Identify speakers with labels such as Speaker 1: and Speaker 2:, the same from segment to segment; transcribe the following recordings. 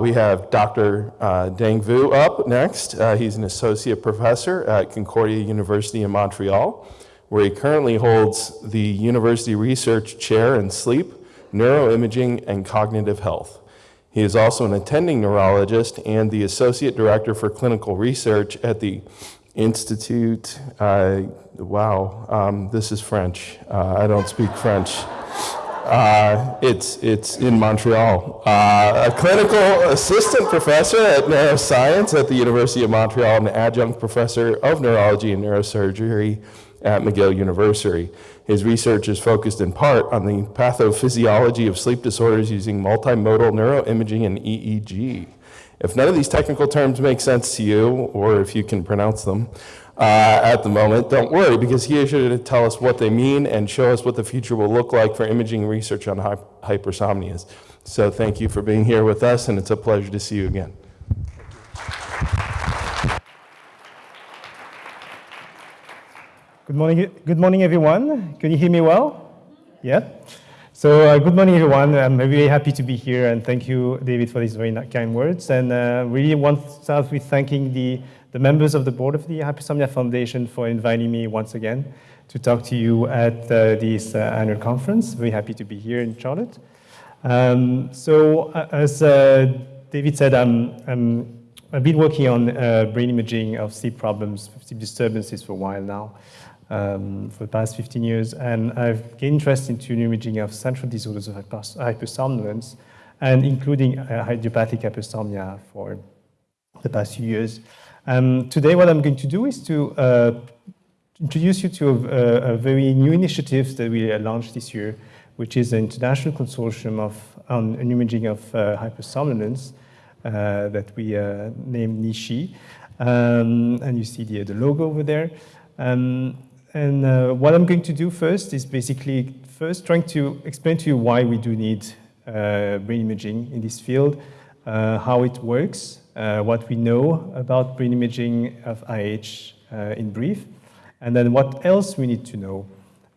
Speaker 1: We have Dr. Uh, Dang Vu up next. Uh, he's an associate professor at Concordia University in Montreal, where he currently holds the University Research Chair in Sleep, Neuroimaging, and Cognitive Health. He is also an attending neurologist and the associate director for clinical research at the Institute. Uh, wow, um, this is French. Uh, I don't speak French. Uh, it's, it's in Montreal. Uh, a clinical assistant professor at neuroscience at the University of Montreal and adjunct professor of neurology and neurosurgery at McGill University. His research is focused in part on the pathophysiology of sleep disorders using multimodal neuroimaging and EEG. If none of these technical terms make sense to you, or if you can pronounce them, uh, at the moment, don't worry because he is here to tell us what they mean and show us what the future will look like for imaging research on hypersomnias. So thank you for being here with us and it's a pleasure to see you again.
Speaker 2: Good morning, good morning everyone. Can you hear me well? Yeah? So uh, good morning everyone. I'm very happy to be here and thank you David for these very kind words and uh, really want to start with thanking the the members of the board of the Hypersomnia Foundation for inviting me once again to talk to you at uh, this uh, annual conference. Very happy to be here in Charlotte. Um, so uh, as uh, David said, I'm, I'm, I've been working on uh, brain imaging of sleep problems, sleep disturbances for a while now, um, for the past 15 years, and I've gained interest into imaging of central disorders of hypersomnolence, and including uh, idiopathic hypersomnia for the past few years. Um, today what I'm going to do is to uh, introduce you to a, a, very new initiative that we launched this year, which is an international consortium of on imaging of uh, hypersomnolence uh, that we uh, named NISHI. Um, and you see the, the logo over there. Um, and uh, what I'm going to do first is basically first trying to explain to you why we do need uh, brain imaging in this field, how it works, uh, what we know about brain imaging of IH uh, in brief, and then what else we need to know.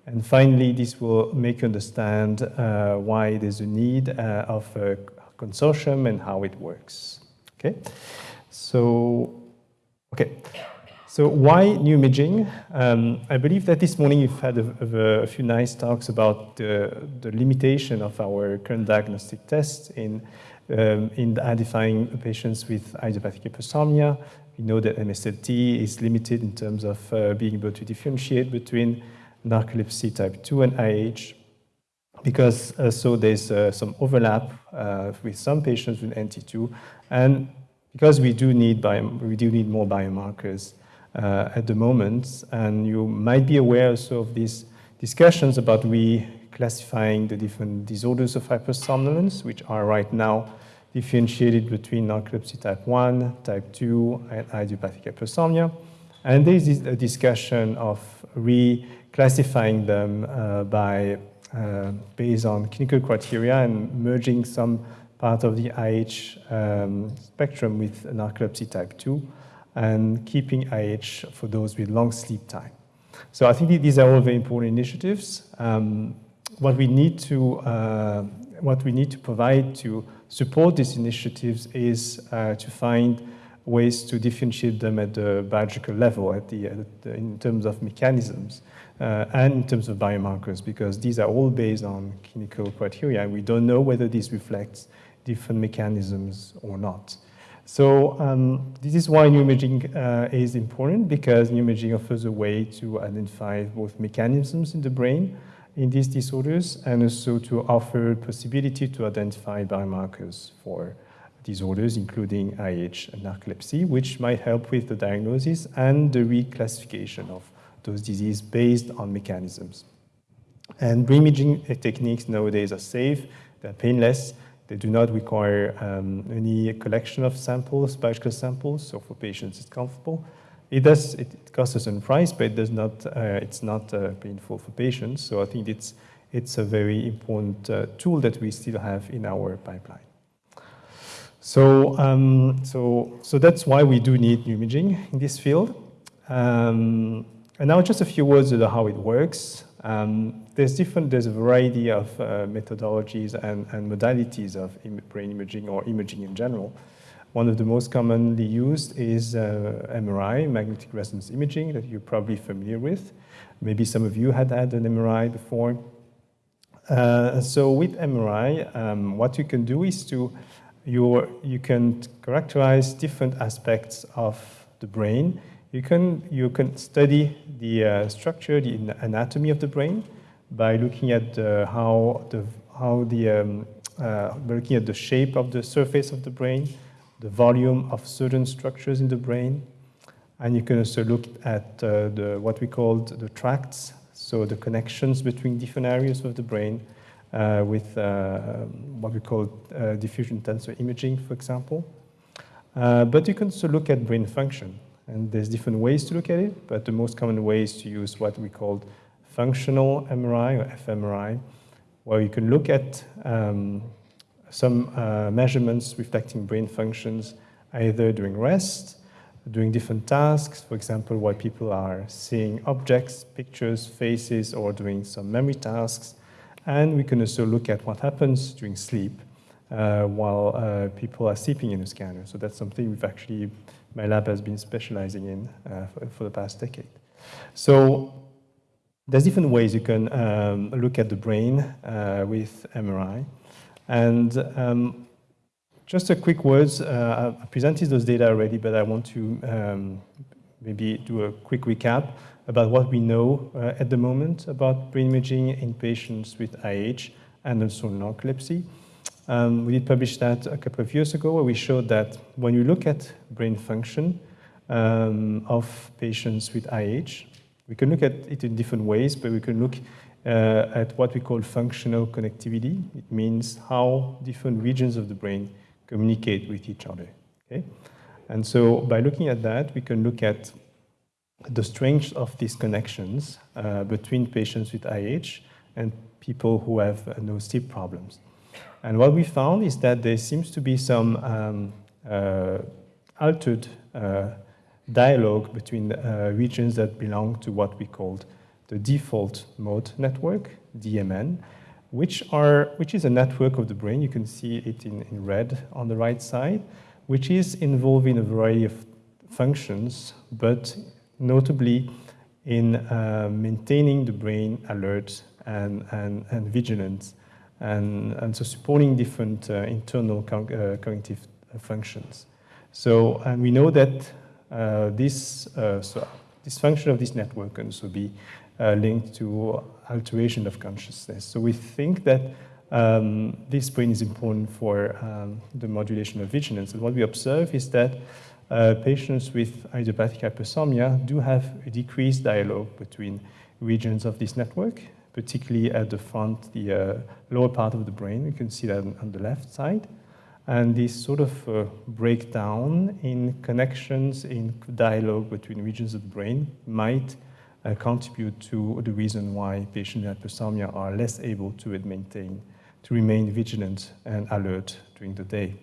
Speaker 2: And finally, this will make you understand uh, why there's a need uh, of a consortium and how it works. Okay, so, okay. So why new imaging? Um, I believe that this morning you've had a, a, a few nice talks about the, the, limitation of our current diagnostic tests in um, in identifying patients with idiopathic hypersomnia. We know that MSLT is limited in terms of uh, being able to differentiate between narcolepsy type 2 and IH because uh, so there's uh, some overlap uh, with some patients with NT2 and because we do need we do need more biomarkers uh, at the moment and you might be aware also of these discussions about reclassifying the different disorders of hypersomnolence which are right now differentiated between narcolepsy type 1, type 2, and idiopathic hypersomnia. And there is a discussion of reclassifying them uh, by, uh, based on clinical criteria and merging some part of the IH um, spectrum with narcolepsy type 2 and keeping IH for those with long sleep time. So I think these are all very important initiatives. Um, what we need to uh, what we need to provide to support these initiatives is uh, to find ways to differentiate them at the biological level, at the, at the in terms of mechanisms, uh, and in terms of biomarkers, because these are all based on clinical criteria, we don't know whether this reflects different mechanisms or not. So um, this is why new imaging uh, is important, because new imaging offers a way to identify both mechanisms in the brain, in these disorders and also to offer possibility to identify biomarkers for disorders, including IH and narcolepsy, which might help with the diagnosis and the reclassification of those diseases based on mechanisms. And imaging techniques nowadays are safe, they're painless, they do not require um, any collection of samples, biological samples, so for patients it's comfortable. It does, it costs us a price, but it does not, uh, it's not uh, painful for patients. So I think it's, it's a very important uh, tool that we still have in our pipeline. So, um, so, so that's why we do need new imaging in this field. Um, and now just a few words about how it works. Um, there's different, there's a variety of uh, methodologies and, and modalities of Im brain imaging or imaging in general. One of the most commonly used is uh, MRI, magnetic resonance imaging, that you're probably familiar with. Maybe some of you had had an MRI before. Uh, so with MRI, um, what you can do is to you you can characterize different aspects of the brain. You can you can study the uh, structure, the anatomy of the brain by looking at how the how the um, uh, looking at the shape of the surface of the brain, the volume of certain structures in the brain, and you can also look at uh, the what we call the tracts, so the connections between different areas of the brain uh, with uh, what we call uh, diffusion tensor imaging, for example. Uh, but you can also look at brain function, and there's different ways to look at it, but the most common way is to use what we call functional MRI or fMRI, where you can look at um, some uh, measurements reflecting brain functions either during rest, doing different tasks, for example, while people are seeing objects, pictures, faces, or doing some memory tasks. And we can also look at what happens during sleep uh, while uh, people are sleeping in the scanner. So that's something we've actually, my lab has been specializing in uh, for, for, the past decade. So there's different ways you can um, look at the brain uh, with MRI. And um, just a quick words, uh, I presented those data already, but I want to um, maybe do a quick recap about what we know uh, at the moment about brain imaging in patients with IH and also narcolepsy. Um, we did publish that a couple of years ago where we showed that when you look at brain function um, of patients with IH, we can look at it in different ways, but we can look at what we call functional connectivity. It means how different regions of the brain communicate with each other. Okay? And so by looking at that, we can look at the strength of these connections uh, between patients with IH and people who have uh, no sleep problems. And what we found is that there seems to be some um, uh, altered uh, dialogue between uh, regions that belong to what we called the default mode network, DMN, which, are, which is a network of the brain. You can see it in, in red on the right side, which is involved in a variety of functions, but notably in uh, maintaining the brain alert and, and, and vigilant, and, and so supporting different uh, internal uh, cognitive functions. So, and we know that uh, this, uh, so this function of this network can also be uh, linked to alteration of consciousness. So we think that um, this brain is important for um, the modulation of vigilance. And what we observe is that uh, patients with idiopathic hypersomnia do have a decreased dialogue between regions of this network, particularly at the front, the uh, lower part of the brain. You can see that on the left side. And this sort of uh, breakdown in connections, in dialogue between regions of the brain might uh, contribute to the reason why patients with hypersomnia are less able to maintain, to remain vigilant and alert during the day.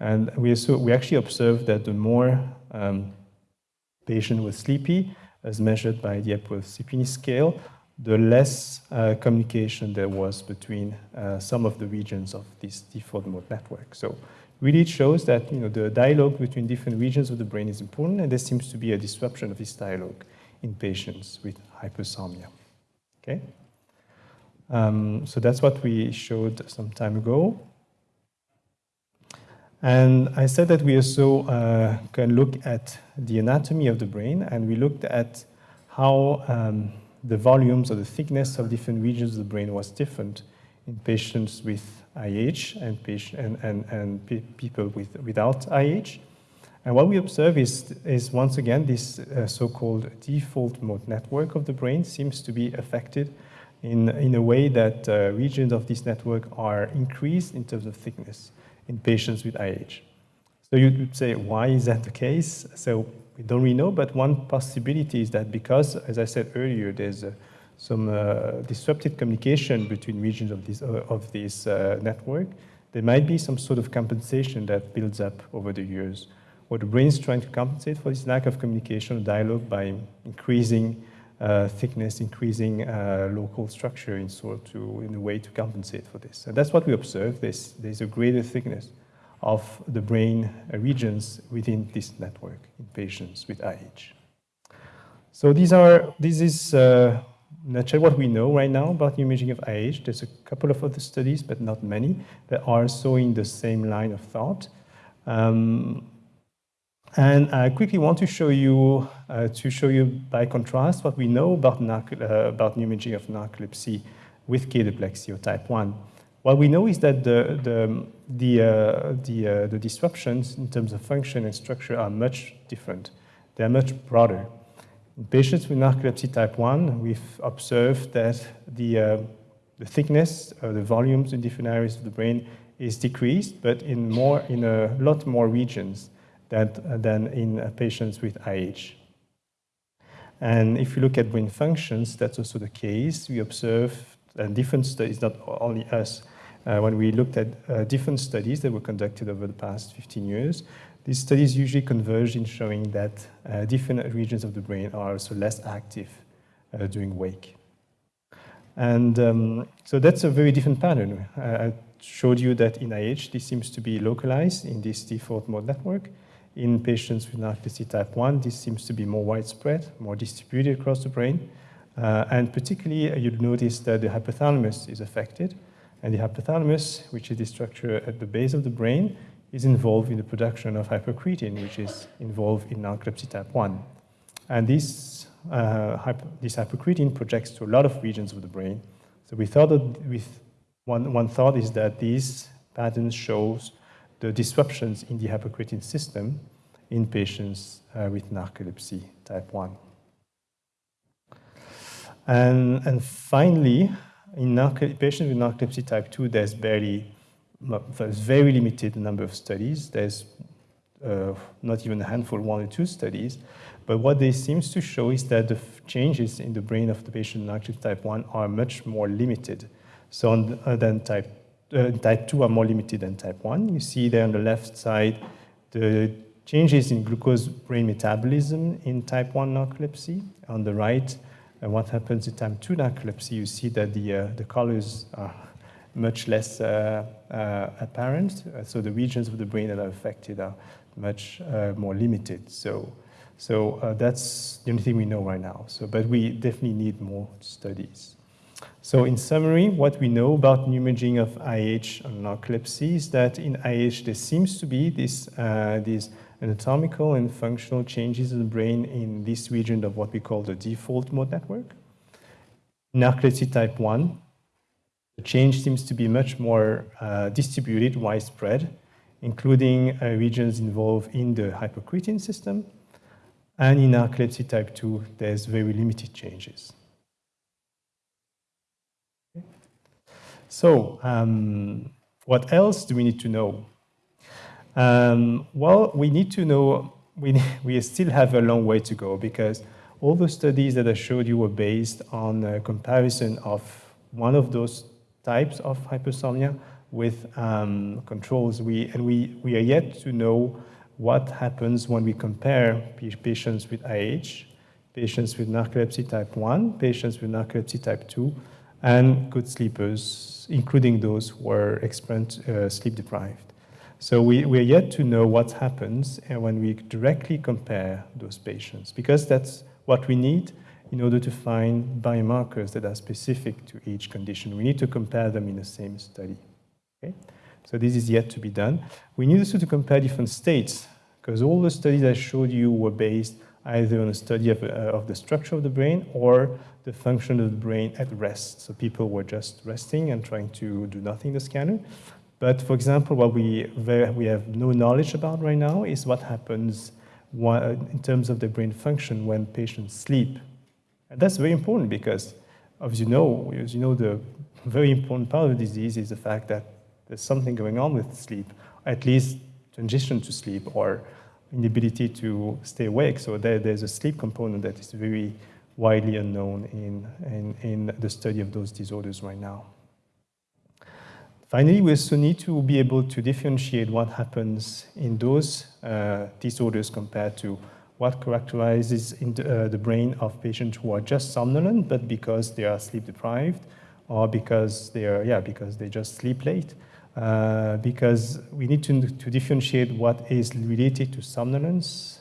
Speaker 2: And we, also, we actually observed that the more um, patient was sleepy, as measured by the Epworth Sleepiness Scale, the less uh, communication there was between uh, some of the regions of this default mode network. So really it shows that you know, the dialogue between different regions of the brain is important, and there seems to be a disruption of this dialogue in patients with hypersomnia. Okay? Um, so that's what we showed some time ago. And I said that we also uh, can look at the anatomy of the brain, and we looked at how um, the volumes or the thickness of different regions of the brain was different in patients with IH and, patient, and, and, and people with, without IH. And what we observe is, is once again, this uh, so-called default mode network of the brain seems to be affected in, in a way that uh, regions of this network are increased in terms of thickness in patients with IH. So you would say, why is that the case? So we don't really know, but one possibility is that because, as I said earlier, there's uh, some uh, disrupted communication between regions of this, uh, of this network, there might be some sort of compensation that builds up over the years or the brain is trying to compensate for this lack of communication or dialogue by increasing uh, thickness increasing uh, local structure in sort to in a way to compensate for this. And that's what we observe. There's, there's a greater thickness of the brain regions within this network in patients with IH. So these are, this is uh, what we know right now about imaging of IH. There's a couple of other studies, but not many, that are so in the same line of thought. Um, and I quickly want to show you, uh, to show you by contrast what we know about, uh, about imaging of narcolepsy with cataplexy or type 1. What we know is that the, the, the, uh, the, uh, the disruptions in terms of function and structure are much different. They're much broader. In patients with narcolepsy type 1, we've observed that the, uh, the thickness, the volumes in different areas of the brain is decreased, but in, more, in a lot more regions that, than in uh, patients with IH. And if you look at brain functions, that's also the case. We observe uh, different studies, not only us, uh, when we looked at uh, different studies that were conducted over the past 15 years, these studies usually converge in showing that uh, different regions of the brain are also less active uh, during wake. And um, so that's a very different pattern. I showed you that in IH, this seems to be localized in this default mode network. In patients with narcolepsy type 1, this seems to be more widespread, more distributed across the brain. Uh, and particularly, uh, you'd notice that the hypothalamus is affected. And the hypothalamus, which is the structure at the base of the brain, is involved in the production of hypocretin, which is involved in narcolepsy type 1. And this, uh, this hypocretin projects to a lot of regions of the brain. So we thought that with one, one thought is that these patterns shows the disruptions in the hypocretin system in patients uh, with narcolepsy type 1. And, and finally, in patients with narcolepsy type 2, there's barely, there's very limited number of studies. There's uh, not even a handful, one or two studies. But what they seems to show is that the changes in the brain of the patient with narcolepsy type 1 are much more limited so on, uh, than type uh, type 2 are more limited than type 1. You see there on the left side the changes in glucose brain metabolism in type 1 narcolepsy. On the right, uh, what happens in time 2 narcolepsy, you see that the, uh, the colors are much less uh, uh, apparent. Uh, so the regions of the brain that are affected are much more limited. So, so that's the only thing we know right now. So, but we definitely need more studies. So in summary, what we know about imaging of IH and narcolepsy is that in IH there seems to be this, uh, anatomical and functional changes in the brain in this region of what we call the default mode network. Narcolepsy type 1, the change seems to be much more uh, distributed, widespread, including uh, regions involved in the hypocretin system. And in narcolepsy type 2, there's very limited changes. So um, what else do we need to know? Um, well, we need to know, we, we still have a long way to go because all the studies that I showed you were based on a comparison of one of those types of hypersomnia with um, controls. We, and we, we are yet to know what happens when we compare patients with IH, patients with narcolepsy type 1, patients with narcolepsy type 2, and good sleepers, including those who are uh, sleep deprived. So we, we're yet to know what happens when we directly compare those patients, because that's what we need in order to find biomarkers that are specific to each condition. We need to compare them in the same study. Okay? So this is yet to be done. We need also to compare different states, because all the studies I showed you were based either on a study of, uh, of the structure of the brain or the function of the brain at rest. So people were just resting and trying to do nothing in the scanner. But for example, what we, we have no knowledge about right now is what happens in terms of the brain function when patients sleep. And that's very important because, as you know, as you know, the very important part of the disease is the fact that there's something going on with sleep, at least transition to sleep or inability to stay awake. So there, there's a sleep component that is very widely unknown in, in, in the study of those disorders right now. Finally, we also need to be able to differentiate what happens in those uh, disorders compared to what characterizes the, uh, the brain of patients who are just somnolent, but because they are sleep deprived, or because they are, yeah, because they just sleep late. Uh, because we need to, to differentiate what is related to somnolence,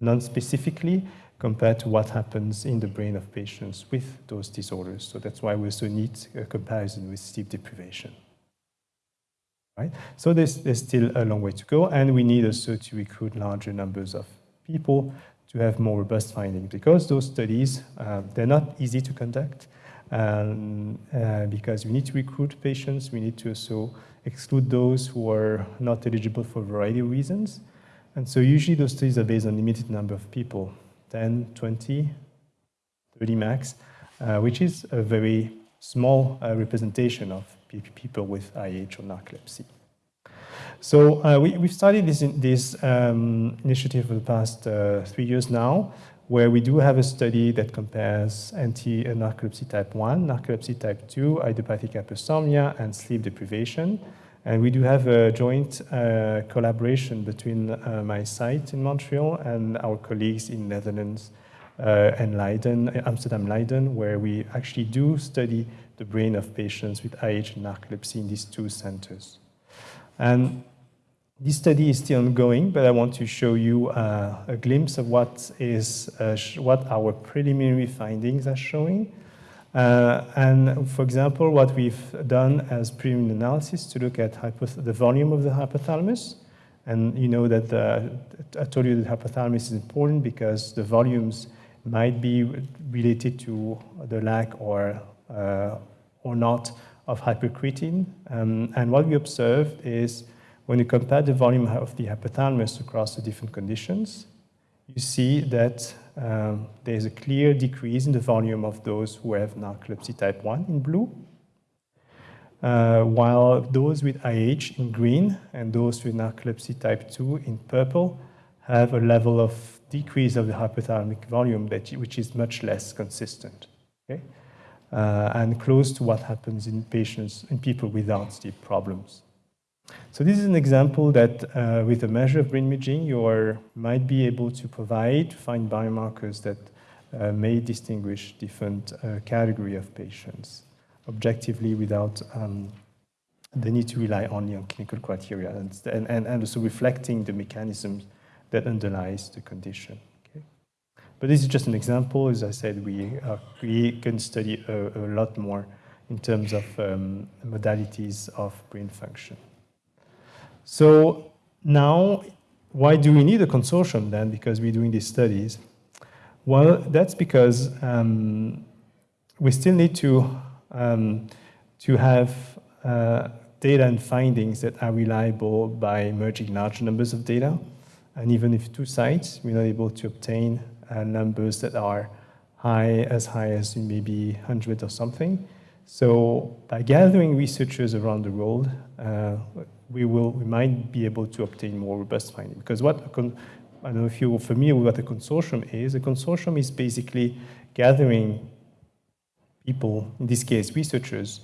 Speaker 2: non-specifically, compared to what happens in the brain of patients with those disorders. So that's why we also need a comparison with sleep deprivation. Right? So there's, there's still a long way to go, and we need also to recruit larger numbers of people to have more robust findings, because those studies, uh, they're not easy to conduct, um, uh, because we need to recruit patients, we need to also exclude those who are not eligible for a variety of reasons. And so usually those studies are based on limited number of people, 10, 20, 30 max, uh, which is a very small uh, representation of people with IH or narcolepsy. So uh, we, have started this, in, this um, initiative for the past uh, three years now, where we do have a study that compares anti-narcolepsy type 1, narcolepsy type 2, idiopathic hypersomnia, and sleep deprivation. And we do have a joint uh, collaboration between uh, my site in Montreal and our colleagues in Netherlands uh, and Leiden, Amsterdam Leiden, where we actually do study the brain of patients with IH and narcolepsy in these two centers. And this study is still ongoing, but I want to show you uh, a glimpse of what is uh, what our preliminary findings are showing. Uh, and for example, what we've done as preliminary analysis to look at the volume of the hypothalamus. And you know that I told you that hypothalamus is important because the volumes might be related to the lack or, or not of hypocretin. Um, and what we observed is when you compare the volume of the hypothalamus across the different conditions, you see that um, there's a clear decrease in the volume of those who have narcolepsy type 1 in blue, uh, while those with IH in green and those with narcolepsy type 2 in purple have a level of decrease of the hypothalamic volume that, which is much less consistent. Okay? Uh, and close to what happens in patients, in people without sleep problems. So this is an example that uh, with a measure of brain imaging, you are, might be able to provide, find biomarkers that uh, may distinguish different uh, category of patients objectively without um, the need to rely only on clinical criteria and, and, and also reflecting the mechanisms that underlies the condition. But this is just an example. As I said, we, uh, we can study a, a, lot more in terms of um, modalities of brain function. So now, why do we need a consortium then? Because we're doing these studies. Well, that's because um, we still need to, um, to have uh, data and findings that are reliable by merging large numbers of data. And even if two sites, we're not able to obtain numbers that are high, as high as maybe 100 or something. So by gathering researchers around the world, uh, we will we might be able to obtain more robust findings. Because what I don't know if you're familiar with what a consortium is. A consortium is basically gathering people, in this case researchers,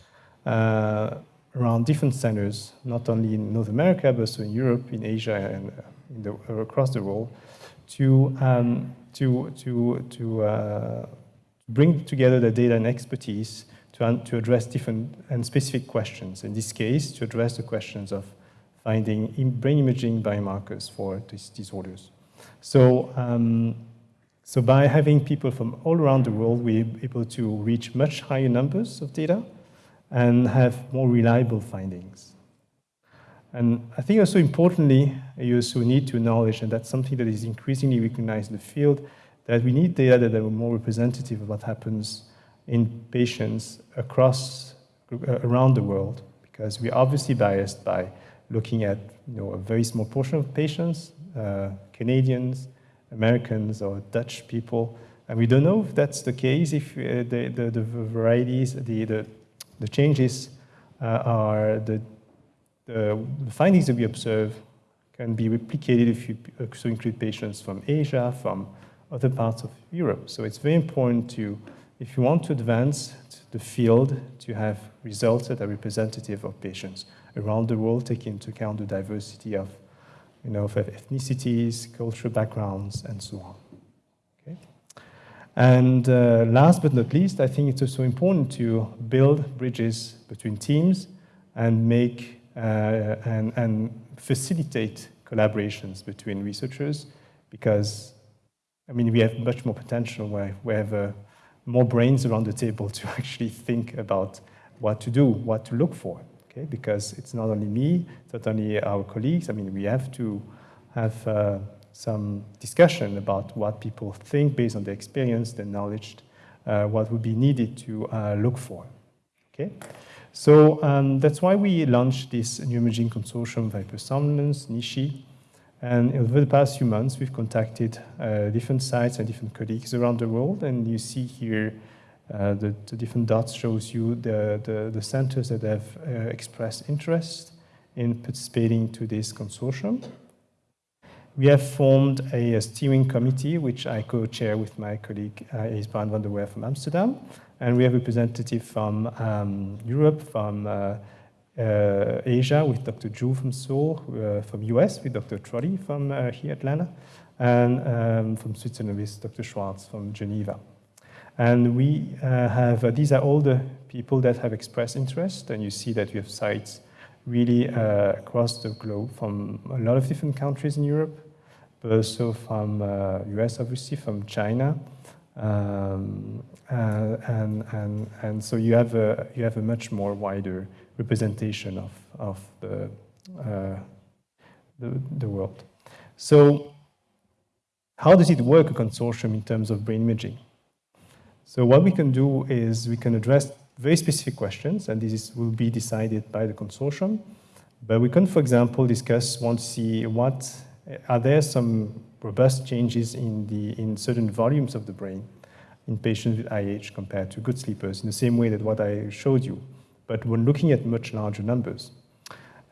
Speaker 2: uh, around different centers, not only in North America, but also in Europe, in Asia, and in the, across the world, to, um, to, to, to uh, bring together the data and expertise to, to address different and specific questions. In this case, to address the questions of finding brain imaging biomarkers for these disorders. So, um, so by having people from all around the world, we're able to reach much higher numbers of data and have more reliable findings. And I think also importantly, you also need to acknowledge, and that's something that is increasingly recognized in the field, that we need data that are more representative of what happens in patients across, uh, around the world, because we're obviously biased by looking at you know, a very small portion of patients, uh, Canadians, Americans, or Dutch people, and we don't know if that's the case, if uh, the, the, the, varieties, the, the, the changes uh, are the, the, the, findings that we observe can be replicated if you also include patients from Asia, from other parts of Europe. So it's very important to if you want to advance the field to have results that are representative of patients around the world, taking into account the diversity of, you know, of ethnicities, cultural backgrounds, and so on. Okay? And uh, last but not least, I think it's also important to build bridges between teams and make and, and facilitate collaborations between researchers because, I mean, we have much more potential where we have uh, more brains around the table to actually think about what to do, what to look for, okay? Because it's not only me, it's not only our colleagues. I mean, we have to have uh, some discussion about what people think based on their experience, their knowledge, uh, what would be needed to uh, look for, okay? So um, that's why we launched this new imaging consortium, Somnolence, Nishi. and over the past few months, we've contacted uh, different sites and different colleagues around the world, and you see here uh, the, the, different dots shows you the, the, the centers that have uh, expressed interest in participating to this consortium. We have formed a, a steering committee, which I co-chair with my colleague uh, van der Werf from Amsterdam, and we have representative from um, Europe, from uh, uh, Asia with Dr. Joo from Seoul, uh, from US with Dr. Trotti from uh, here Atlanta, and um, from Switzerland with Dr. Schwartz from Geneva. And we have, these are all the people that have expressed interest, and you see that we have sites really uh, across the globe from a lot of different countries in Europe, but also from uh, US, obviously, from China. Um, uh, and, and, and so you have, a, you have a much more wider representation of, of the, uh, the, the, world. So how does it work, a consortium, in terms of brain imaging? So what we can do is we can address very specific questions, and this is, will be decided by the consortium. But we can, for example, discuss, want to see what, are there some robust changes in, the, in certain volumes of the brain in patients with IH compared to good sleepers, in the same way that what I showed you but we're looking at much larger numbers.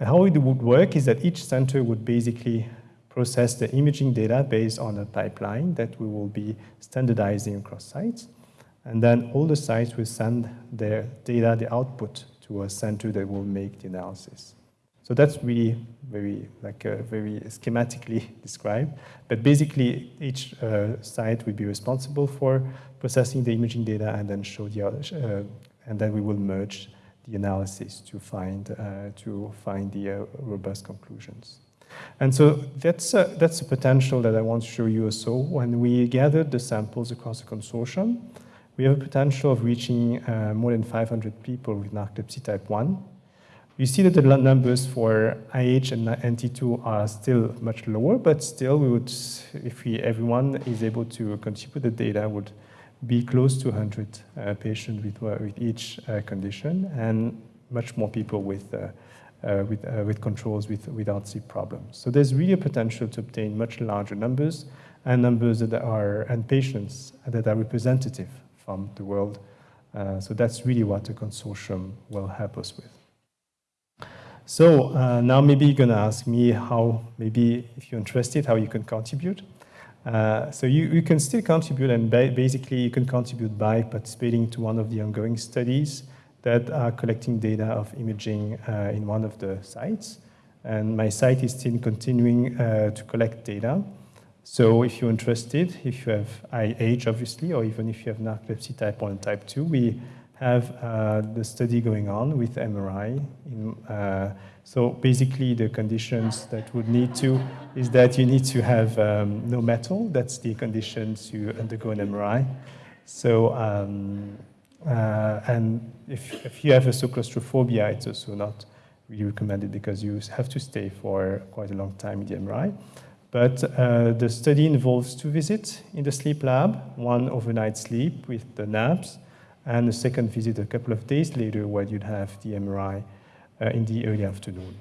Speaker 2: And how it would work is that each center would basically process the imaging data based on a pipeline that we will be standardizing across sites. And then all the sites will send their data, the output, to a center that will make the analysis. So that's really very, like, uh, very schematically described. But basically, each uh, site will be responsible for processing the imaging data and then show the other, uh, and then we will merge the analysis to find, uh, to find the uh, robust conclusions. And so that's a, that's a potential that I want to show you So When we gathered the samples across the consortium, we have a potential of reaching uh, more than 500 people with narcolepsy type 1. You see that the numbers for IH and NT2 are still much lower, but still we would, if we, everyone is able to contribute the data, would be close to 100 uh, patients with, uh, with each uh, condition and much more people with, uh, uh, with, with controls with, without sleep problems. So there's really a potential to obtain much larger numbers and numbers that are, and patients that are representative from the world. so that's really what the consortium will help us with. So now maybe you're going to ask me how, maybe if you're interested, how you can contribute. Uh, so you, you can still contribute and ba basically you can contribute by participating to one of the ongoing studies that are collecting data of imaging uh, in one of the sites. And my site is still continuing uh, to collect data. So if you're interested, if you have IH obviously, or even if you have narcolepsy type 1 and type 2, we have uh, the study going on with MRI in, uh, so basically the conditions that would need to is that you need to have um, no metal. That's the condition to undergo an MRI. So, um, uh, and if, if you have a claustrophobia, it's also not really recommended because you have to stay for quite a long time in the MRI. But uh, the study involves two visits in the sleep lab, one overnight sleep with the naps, and a second visit a couple of days later where you'd have the MRI uh, in the early afternoon.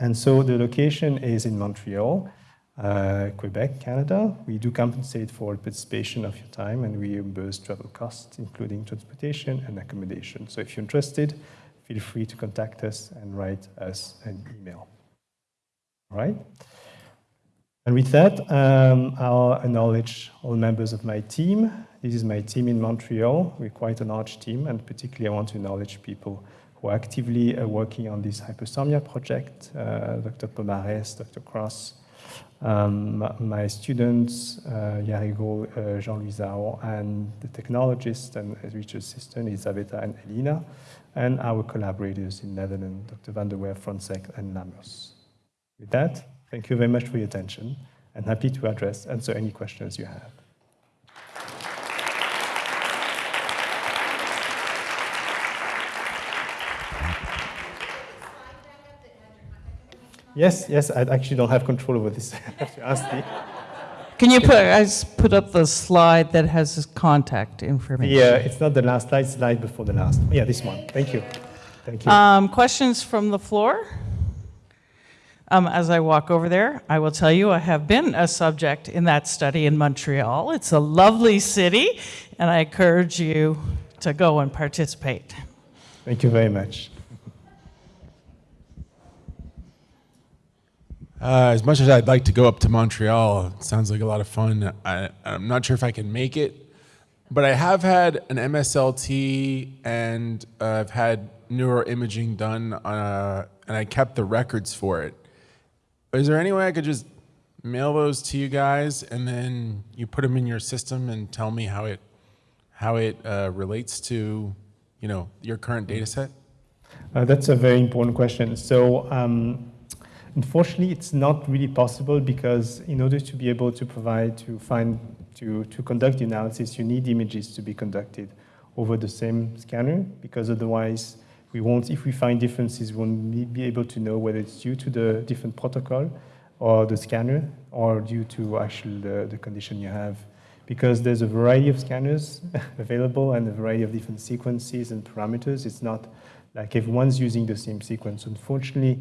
Speaker 2: And so the location is in Montreal, uh, Quebec, Canada. We do compensate for participation of your time and we reimburse travel costs, including transportation and accommodation. So if you're interested, feel free to contact us and write us an email. All right? And with that, um, I'll acknowledge all members of my team. This is my team in Montreal. We're quite a large team, and particularly I want to acknowledge people who are actively uh, working on this hypersomnia project, uh, Dr. Pomares, Dr. Cross, um, my students, uh, uh, Jean-Louis and the technologist and research assistant, Elisabetta and Elina, and our collaborators in Netherlands, Dr. Van der Werf, Fronczek, and Lammers. With that, thank you very much for your attention, and happy to address, answer any questions you have. Yes, yes, I actually don't have control over this. I have to ask the,
Speaker 3: Can you put, I put up the slide that has his contact information?
Speaker 2: uh, it's not the last slide, slide before the last. Yeah, this one. Thank you. Thank you.
Speaker 3: Um, questions from the floor? Um, as I walk over there, I will tell you I have been a subject in that study in Montreal. It's a lovely city, and I encourage you to go and participate.
Speaker 2: Thank you very much.
Speaker 4: Uh, as much as I'd like to go up to Montreal, it sounds like a lot of fun. I, I'm not sure if I can make it, but I have had an MSLT and uh, I've had neuroimaging done, uh, and I kept the records for it. Is there any way I could just mail those to you guys, and then you put them in your system and tell me how it how it uh, relates to, you know, your current data set?
Speaker 2: Uh, that's a very important question. So, um, unfortunately, it's not really possible because in order to be able to provide, to find, to, to conduct the analysis, you need images to be conducted over the same scanner because otherwise we won't, if we find differences, we won't be able to know whether it's due to the different protocol or the scanner or due to actually the, the condition you have. Because there's a variety of scanners available and a variety of different sequences and parameters. It's not like everyone's using the same sequence. Unfortunately,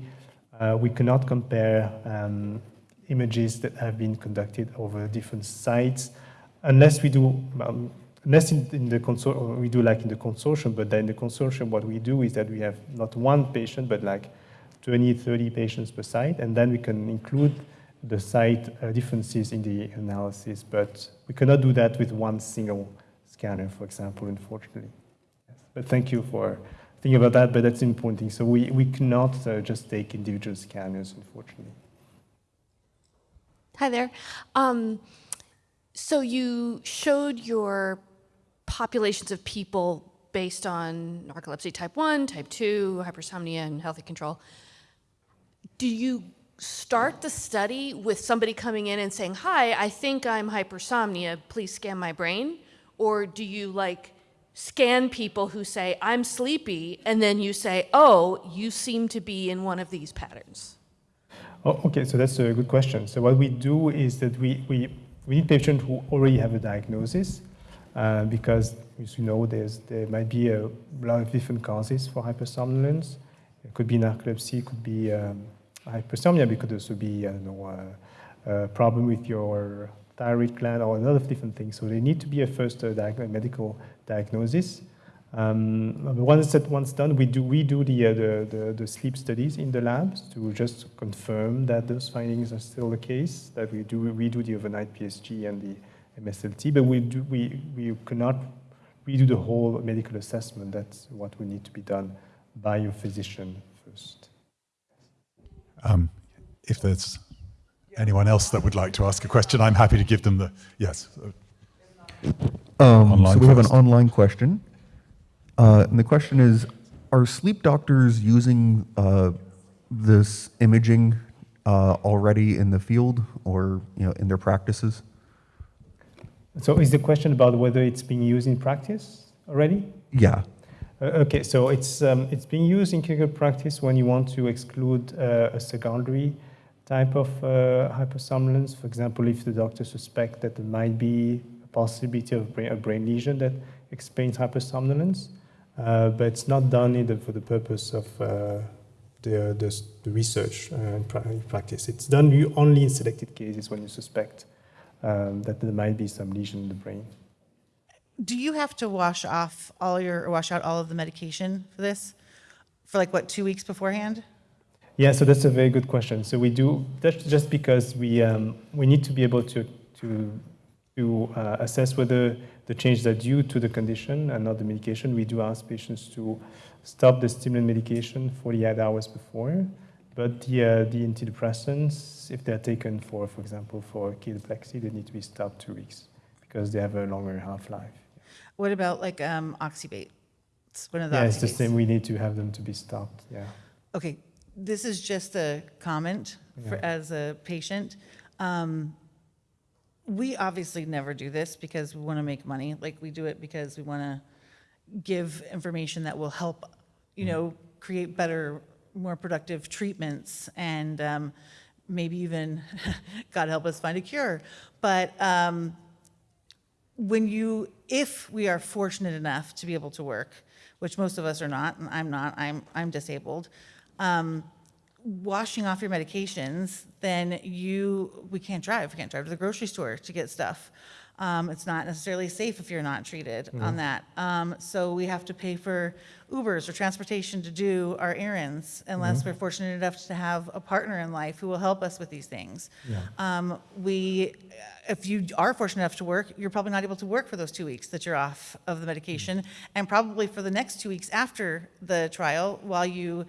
Speaker 2: uh, we cannot compare um, images that have been conducted over different sites unless we do um, unless in, in the consor we do like in the consortium, but then in the consortium, what we do is that we have not one patient, but like 20, 30 patients per site, and then we can include the site uh, differences in the analysis, but we cannot do that with one single scanner, for example, unfortunately. Yes. But thank you for thinking about that, but that's important. So we, we cannot uh, just take individual scanners, unfortunately.
Speaker 5: Hi there. Um, so you showed your populations of people based on narcolepsy type 1, type 2, hypersomnia, and healthy control. Do you start the study with somebody coming in and saying, Hi, I think I'm hypersomnia, please scan my brain? Or do you like scan people who say, I'm sleepy, and then you say, Oh, you seem to be in one of these patterns?
Speaker 2: Oh, okay, so that's a good question. So what we do is that we, we, we need patients who already have a diagnosis uh, because, as you know, there's, there might be a lot of different causes for hypersomnolence. It could be narcolepsy, it could be um, hypersomnia, it could also be, I don't know, uh, a problem with your thyroid gland or a lot of different things. So they need to be a first uh, diag medical diagnosis. Um, once that once done, we do we do the, uh, the, the the sleep studies in the labs to just confirm that those findings are still the case. That we do we do the overnight PSG and the MSLT, but we do we we cannot redo the whole medical assessment. That's what we need to be done by your physician first.
Speaker 6: Um, if there's anyone else that would like to ask a question, I'm happy to give them the yes.
Speaker 7: Um, so we have an online question, uh, and the question is: Are sleep doctors using uh, this imaging uh, already in the field, or you know, in their practices?
Speaker 2: So is the question about whether it's being used in practice already?
Speaker 7: Yeah.
Speaker 2: Uh, okay, so it's um, it's being used in clinical practice when you want to exclude uh, a secondary type of uh, hypersomnolence. For example, if the doctor suspects that there might be a possibility of brain, a brain lesion that explains hypersomnolence, uh, but it's not done either for the purpose of uh, the, the, the research uh, in practice. It's done only in selected cases when you suspect um, that there might be some lesion in the brain.
Speaker 8: Do you have to wash off all your, or wash out all of the medication for this? For like, what, two weeks beforehand?
Speaker 2: Yeah, so that's a very good question. So we do that's just because we um, we need to be able to to to uh, assess whether the changes are due to the condition and not the medication. We do ask patients to stop the stimulant medication 48 hours before, but the, uh, the antidepressants, if they're taken for, for example, for cataplexy, they need to be stopped two weeks because they have a longer half-life.
Speaker 8: What about like um, oxybate? It's one of the
Speaker 2: Yeah, it's the
Speaker 8: oxybates.
Speaker 2: same. We need to have them to be stopped. Yeah.
Speaker 8: Okay, this is just a comment for,
Speaker 2: Yeah.
Speaker 8: as a patient. Um, we obviously never do this because we want to make money. Like we do it because we want to give information that will help, you know, create better, more productive treatments and um, maybe even, God help us, find a cure. But um, when you, if we are fortunate enough to be able to work, which most of us are not, and I'm not, I'm, I'm disabled, um, washing off your medications, then you, we can't drive, we can't drive to the grocery store to get stuff. Um, it's not necessarily safe if you're not treated on that. Um, so we have to pay for Ubers or transportation to do our errands unless we're fortunate enough to have a partner in life who will help us with these things. Um, we, if you are fortunate enough to work, you're probably not able to work for those two weeks that you're off of the medication, and probably for the next two weeks after the trial, while you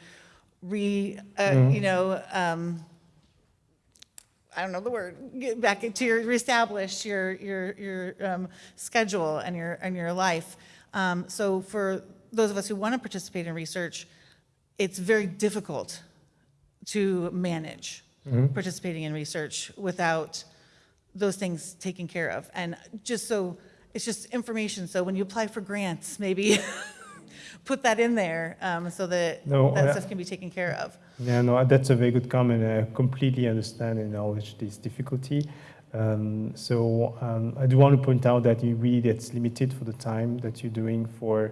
Speaker 8: re, uh, you know, um, I don't know the word, get back into your, reestablish your, your, your um, schedule and your, and your life. Um, so for those of us who want to participate in research, it's very difficult to manage participating in research without those things taken care of. And just so, it's just information, so when you apply for grants, maybe put that in there um, so that
Speaker 2: No,
Speaker 8: that stuff can be taken care of.
Speaker 2: Yeah, no, that's a very good comment. I completely understand and acknowledge this difficulty. Um, so um, I do want to point out that you really it's limited for the time that you're doing for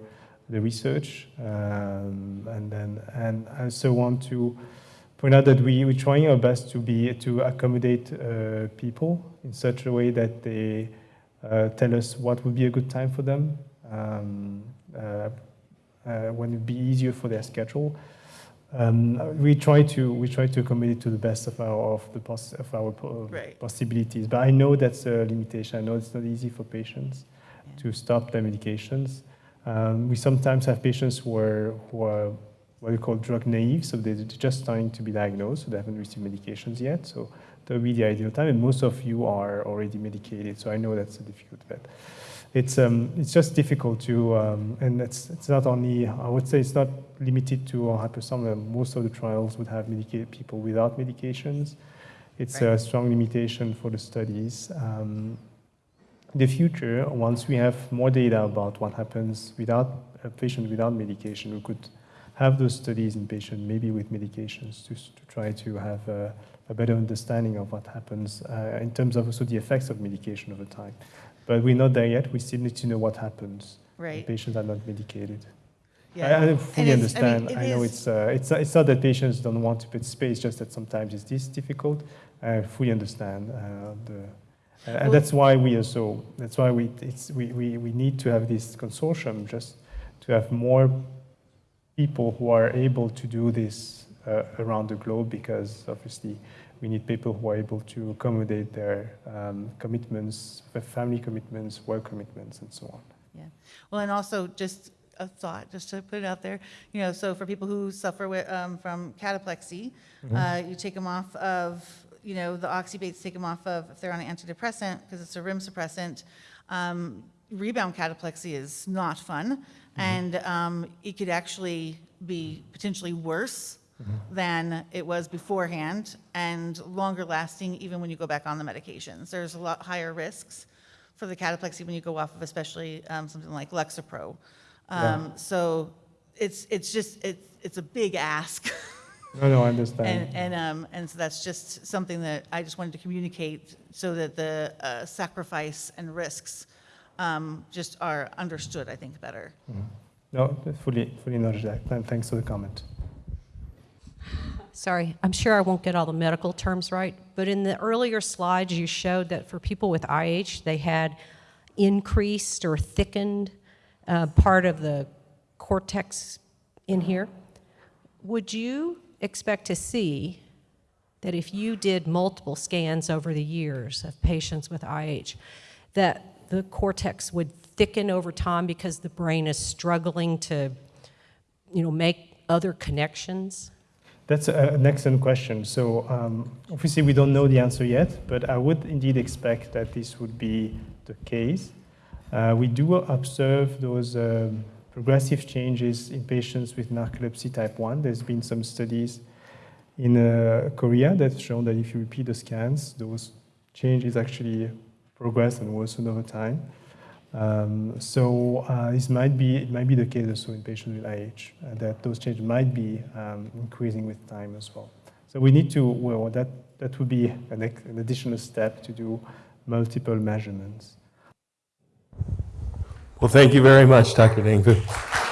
Speaker 2: the research, um, and then and I also want to point out that we we're trying our best to be to accommodate uh, people in such a way that they uh, tell us what would be a good time for them, um, uh, uh, when it'd be easier for their schedule. Um, we try to we try to accommodate to the best of our of the poss- of our po-
Speaker 8: Right.
Speaker 2: possibilities. But I know that's a limitation. I know it's not easy for patients to stop their medications. Um, we sometimes have patients who are who are what we call drug naive, so they're just starting to be diagnosed, so they haven't received medications yet. So that would be the ideal time. And most of you are already medicated, so I know that's a difficult bit it's um, it's just difficult to um, and it's it's not only I would say it's not limited to hypersomnia. Most of the trials would have medicated people without medications. It's a strong limitation for the studies. Um, in the future, once we have more data about what happens without a patient without medication, we could have those studies in patients maybe with medications to, to try to have a, a better understanding of what happens uh, in terms of also the effects of medication over time. But we're not there yet. We still need to know what happens when
Speaker 8: Right.
Speaker 2: patients are not medicated.
Speaker 8: Yeah.
Speaker 2: I, I fully
Speaker 8: it's- I mean,
Speaker 2: understand. I, know
Speaker 8: is-
Speaker 2: it's, uh, it's, it's not that patients don't want to participate, it's just that sometimes it's this difficult. I fully understand. Uh, the, and
Speaker 8: Well-
Speaker 2: that's why we also, that's why we, it's, we, we, we need to have this consortium just to have more people who are able to do this uh, around the globe because obviously we need people who are able to accommodate their um, commitments, their family commitments, work commitments, and so on.
Speaker 8: Yeah. Well, and also just a thought, just to put it out there, you know, so for people who suffer with, um, from cataplexy, uh, you take them off of, you know, the oxybates take them off of, if they're on an antidepressant, because it's a REM suppressant. Um, rebound cataplexy is not fun, and um, it could actually be potentially worse than it was beforehand, and longer lasting even when you go back on the medications. There's a lot higher risks for the cataplexy when you go off of especially um, something like Lexapro. Um, So it's, it's just, it's, it's a big ask.
Speaker 2: No, no, I understand.
Speaker 8: And, and, um, and so that's just something that I just wanted to communicate so that the uh, sacrifice and risks um, just are understood, I think, better.
Speaker 2: No, fully, fully acknowledge that. And thanks for the comment.
Speaker 9: Sorry, I'm sure I won't get all the medical terms right, but in the earlier slides, you showed that for people with IH, they had increased or thickened uh, part of the cortex in here. Would you expect to see that if you did multiple scans over the years of patients with IH, that the cortex would thicken over time because the brain is struggling to, you know, make other connections?
Speaker 2: That's an excellent question. So um, obviously, we don't know the answer yet, but I would indeed expect that this would be the case. Uh, we do observe those um, progressive changes in patients with narcolepsy type 1. There's been some studies in uh, Korea that have shown that if you repeat the scans, those changes actually progress and worsen over time. Um, so uh, this might be it might be the case also in patients with IH uh, that those changes might be um, increasing with time as well. So we need to well that that would be an, an additional step to do multiple measurements.
Speaker 1: Well, thank you very much, Dr. Dang-Vu.